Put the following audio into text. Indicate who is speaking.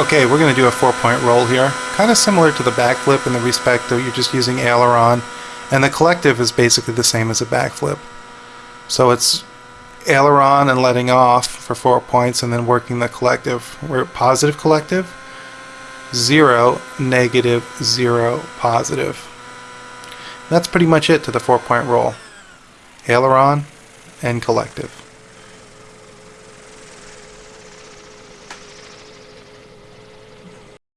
Speaker 1: Okay, we're going to do a four-point roll here. Kind of similar to the backflip in the respect that you're just using aileron, and the collective is basically the same as a backflip. So it's aileron and letting off for four points, and then working the collective. We're positive collective, zero, negative, zero, positive. That's pretty much it to the four-point roll. Aileron and collective.